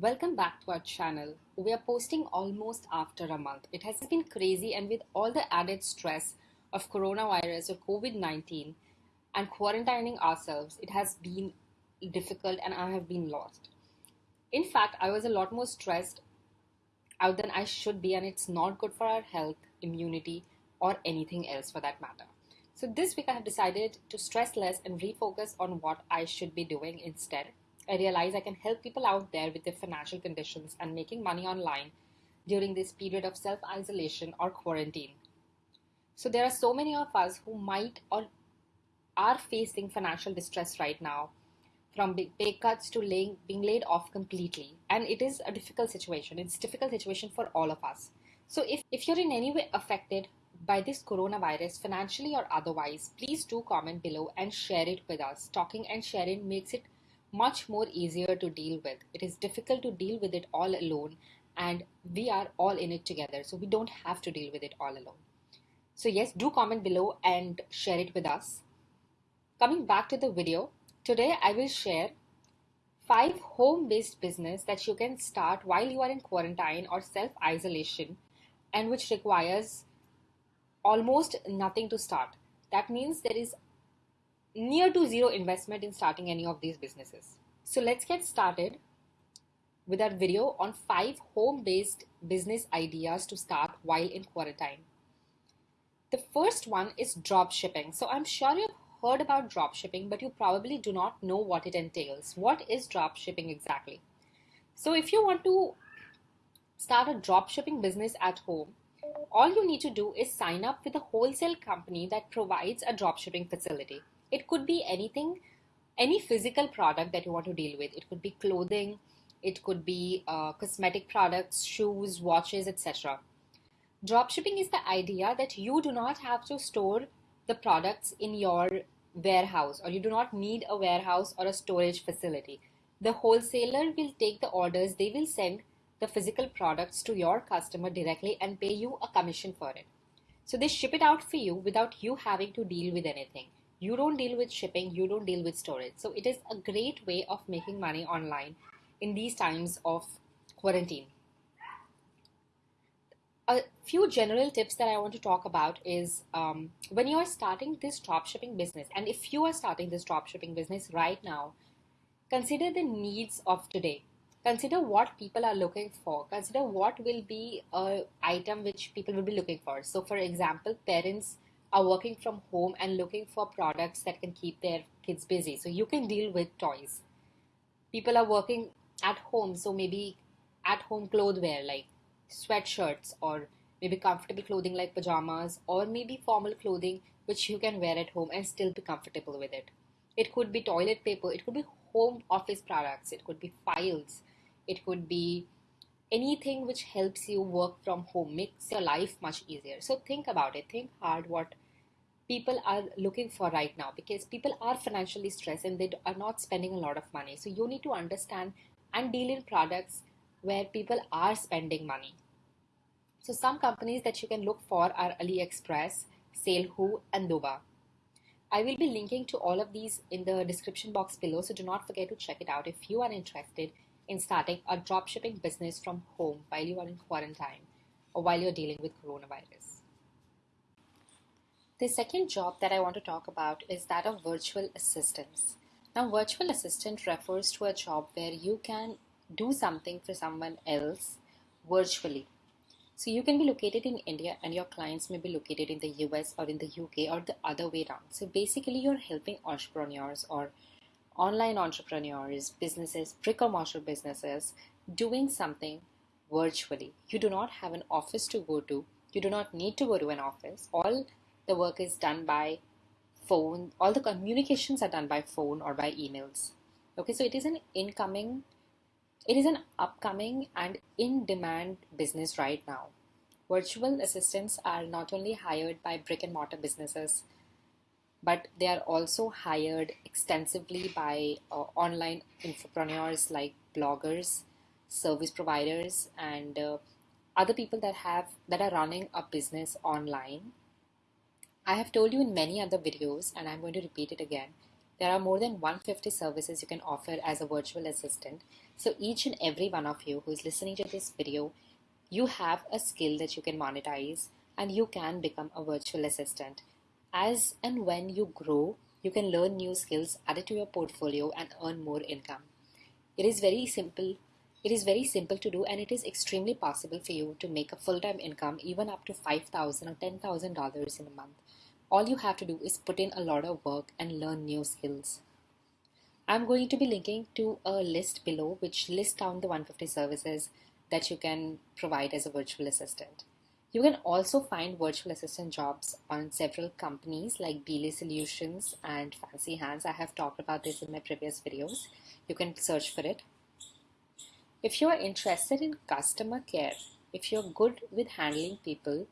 Welcome back to our channel. We are posting almost after a month. It has been crazy, and with all the added stress of coronavirus or COVID 19 and quarantining ourselves, it has been difficult and I have been lost. In fact, I was a lot more stressed out than I should be, and it's not good for our health, immunity, or anything else for that matter. So, this week I have decided to stress less and refocus on what I should be doing instead I realize I can help people out there with their financial conditions and making money online during this period of self isolation or quarantine. So, there are so many of us who might or are facing financial distress right now from big pay cuts to laying, being laid off completely. And it is a difficult situation. It's a difficult situation for all of us. So, if, if you're in any way affected by this coronavirus, financially or otherwise, please do comment below and share it with us. Talking and sharing makes it much more easier to deal with. It is difficult to deal with it all alone, and we are all in it together, so we don't have to deal with it all alone. So, yes, do comment below and share it with us. Coming back to the video, today I will share five home based business that you can start while you are in quarantine or self isolation and which requires almost nothing to start. That means there is near to zero investment in starting any of these businesses. So let's get started with our video on five home-based business ideas to start while in quarantine. The first one is drop shipping. So I'm sure you've heard about drop shipping, but you probably do not know what it entails. What is drop shipping exactly? So if you want to start a drop shipping business at home, all you need to do is sign up with a wholesale company that provides a drop shipping facility. It could be anything, any physical product that you want to deal with. It could be clothing, it could be uh, cosmetic products, shoes, watches, etc. Dropshipping is the idea that you do not have to store the products in your warehouse or you do not need a warehouse or a storage facility. The wholesaler will take the orders, they will send the physical products to your customer directly and pay you a commission for it. So they ship it out for you without you having to deal with anything you don't deal with shipping you don't deal with storage so it is a great way of making money online in these times of quarantine a few general tips that I want to talk about is um, when you are starting this drop shipping business, and if you are starting this drop shipping business right now, consider the needs of today. Consider what people are looking for. Consider what will be a item which people will be looking for. So, for example, parents are working from home and looking for products that can keep their kids busy. So you can deal with toys. People are working at home, so maybe at home clothwear like sweatshirts or maybe comfortable clothing like pajamas or maybe formal clothing which you can wear at home and still be comfortable with it. It could be toilet paper, it could be home office products, it could be files, it could be anything which helps you work from home makes your life much easier. So think about it. Think hard what people are looking for right now because people are financially stressed and they are not spending a lot of money. So you need to understand and deal in products where people are spending money. So some companies that you can look for are AliExpress SaleHoo and doba I will be linking to all of these in the description box below, so do not forget to check it out if you are interested in starting a dropshipping business from home while you are in quarantine or while you're dealing with coronavirus. The second job that I want to talk about is that of virtual assistants. Now, virtual assistant refers to a job where you can do something for someone else virtually. So you can be located in India and your clients may be located in the US or in the UK or the other way around. So basically you're helping entrepreneurs or online entrepreneurs, businesses, brick and mortar businesses doing something virtually. You do not have an office to go to. You do not need to go to an office. All the work is done by phone. All the communications are done by phone or by emails. Okay, so it is an incoming, it is an upcoming and in demand business right now. Virtual assistants are not only hired by brick and mortar businesses but they are also hired extensively by uh, online entrepreneurs like bloggers, service providers, and uh, other people that have that are running a business online. I have told you in many other videos, and I'm going to repeat it again. There are more than 150 services you can offer as a virtual assistant. So each and every one of you who is listening to this video, you have a skill that you can monetize and you can become a virtual assistant. As and when you grow, you can learn new skills, add it to your portfolio and earn more income. It is very simple. It is very simple to do and it is extremely possible for you to make a full-time income even up to 5,000 or $10,000 in a month. All you have to do is put in a lot of work and learn new skills. I'm going to be linking to a list below which lists down the 150 services that you can provide as a virtual assistant. You can also find virtual assistant jobs on several companies like Belay Solutions and Fancy Hands. I have talked about this in my previous videos. You can search for it. If you are interested in customer care, if you're good with handling people,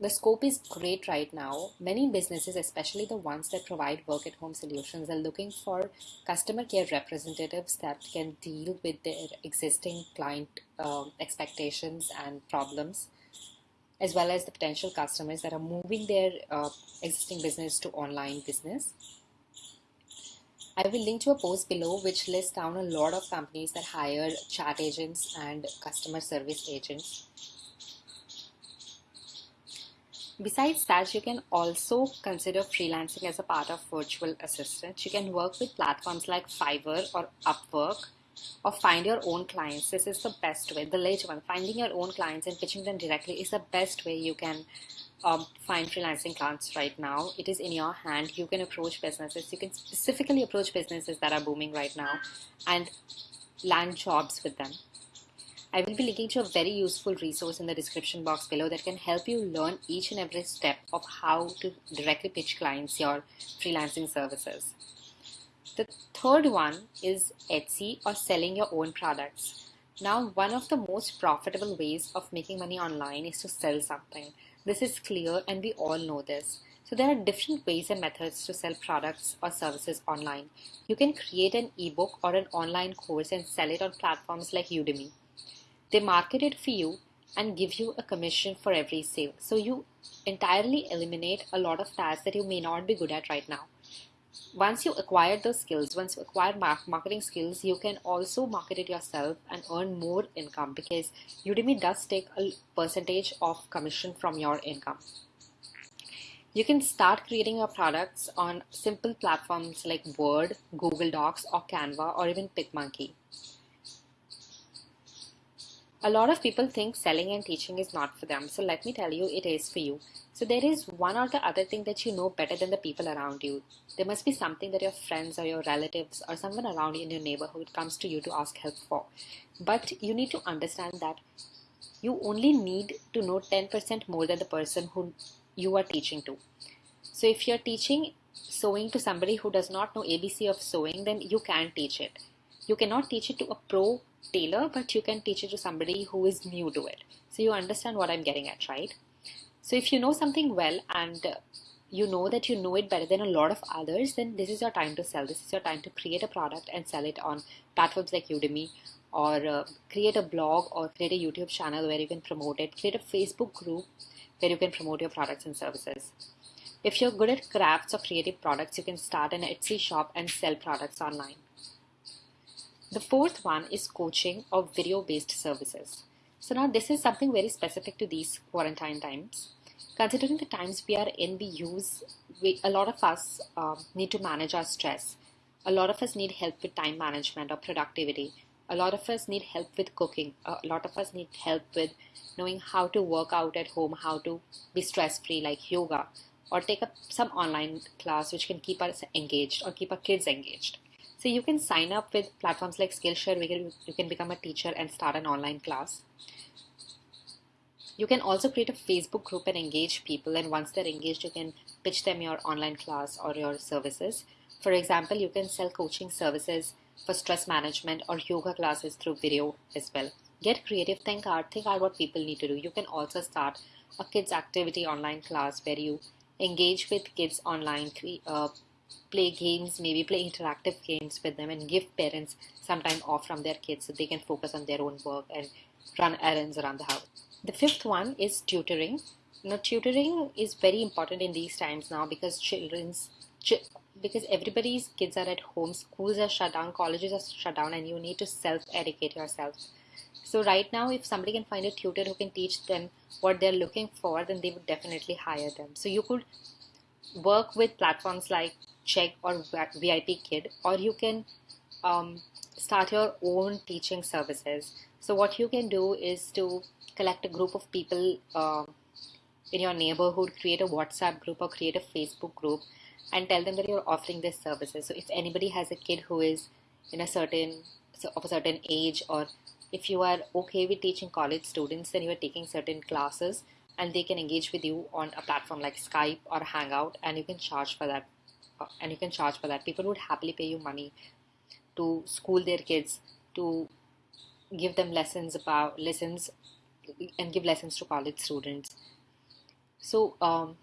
the scope is great right now. Many businesses, especially the ones that provide work at home solutions, are looking for customer care representatives that can deal with their existing client uh, expectations and problems, as well as the potential customers that are moving their uh, existing business to online business. I will link to a post below which lists down a lot of companies that hire chat agents and customer service agents Besides that, you can also consider freelancing as a part of virtual assistant. You can work with platforms like Fiverr or Upwork or find your own clients. This is the best way. The later one, finding your own clients and pitching them directly is the best way you can um, find freelancing clients right now. It is in your hand. You can approach businesses. You can specifically approach businesses that are booming right now and land jobs with them. I will be linking to a very useful resource in the description box below that can help you learn each and every step of how to directly pitch clients your freelancing services. The third one is Etsy or selling your own products. Now, one of the most profitable ways of making money online is to sell something. This is clear and we all know this. So there are different ways and methods to sell products or services online. You can create an ebook or an online course and sell it on platforms like Udemy. They market it for you and give you a commission for every sale. So you entirely eliminate a lot of tasks that you may not be good at right now. Once you acquire those skills, once you acquire marketing skills, you can also market it yourself and earn more income because Udemy does take a percentage of commission from your income. You can start creating your products on simple platforms like Word, Google Docs, or Canva, or even PicMonkey. A lot of people think selling and teaching is not for them, so let me tell you, it is for you. So there is one or the other thing that you know better than the people around you. There must be something that your friends or your relatives or someone around you in your neighborhood comes to you to ask help for. But you need to understand that you only need to know 10% more than the person who you are teaching to. So if you're teaching sewing to somebody who does not know ABC of sewing, then you can teach it. You cannot teach it to a pro tailor, but you can teach it to somebody who is new to it. So you understand what I'm getting at, right? So if you know something well and you know that you know it better than a lot of others, then this is your time to sell. This is your time to create a product and sell it on platforms like Udemy or uh, create a blog or create a YouTube channel where you can promote it. Create a Facebook group where you can promote your products and services. If you're good at crafts or creative products, you can start an Etsy shop and sell products online. The fourth one is coaching or video based services. So now this is something very specific to these quarantine times. Considering the times we are in, we use, we, a lot of us uh, need to manage our stress. A lot of us need help with time management or productivity. A lot of us need help with cooking. A lot of us need help with knowing how to work out at home, how to be stress free, like yoga, or take up some online class which can keep us engaged or keep our kids engaged. So you can sign up with platforms like Skillshare where you can become a teacher and start an online class. You can also create a Facebook group and engage people and once they're engaged you can pitch them your online class or your services. For example, you can sell coaching services for stress management or yoga classes through video as well. Get creative, think hard, think hard what people need to do. You can also start a kids activity online class where you engage with kids online, uh, play games, maybe play interactive games with them and give parents some time off from their kids so they can focus on their own work and run errands around the house. The fifth one is tutoring. Now, tutoring is very important in these times now because children's ch- because everybody's kids are at home, schools are shut down, colleges are shut down, and you need to self educate yourself. So, right now, if somebody can find a tutor who can teach them what they're looking for, then they would definitely hire them. So, you could work with platforms like Chegg or VIP Kid, or you can um, start your own teaching services. So, what you can do is to collect a group of people uh, in your neighborhood, create a WhatsApp group or create a Facebook group, and tell them that you're offering these services. So, if anybody has a kid who is in a certain of a certain age, or if you are okay with teaching college students, then you are taking certain classes and they can engage with you on a platform like Skype or Hangout, and you can charge for that. And you can charge for that. People would happily pay you money to school their kids, to give them lessons about lessons, and give lessons to college students. So um,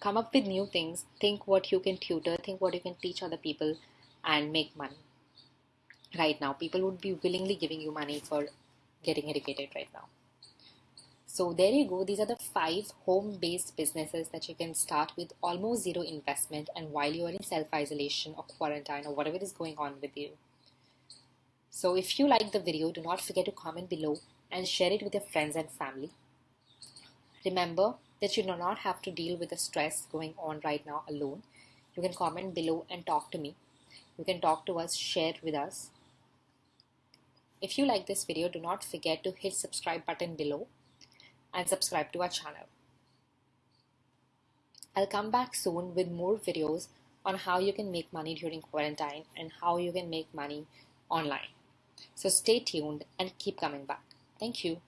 come up with new things. Think what you can tutor. Think what you can teach other people, and make money. Right now, people would be willingly giving you money for getting educated right now. So there you go. These are the five home-based businesses that you can start with almost zero investment and while you are in self-isolation or quarantine or whatever is going on with you. So if you like the video, do not forget to comment below and share it with your friends and family. Remember that you do not have to deal with the stress going on right now alone. You can comment below and talk to me. You can talk to us, share with us. If you like this video, do not forget to hit subscribe button below and subscribe to our channel. I'll come back soon with more videos on how you can make money during quarantine and how you can make money online. So stay tuned and keep coming back. Thank you.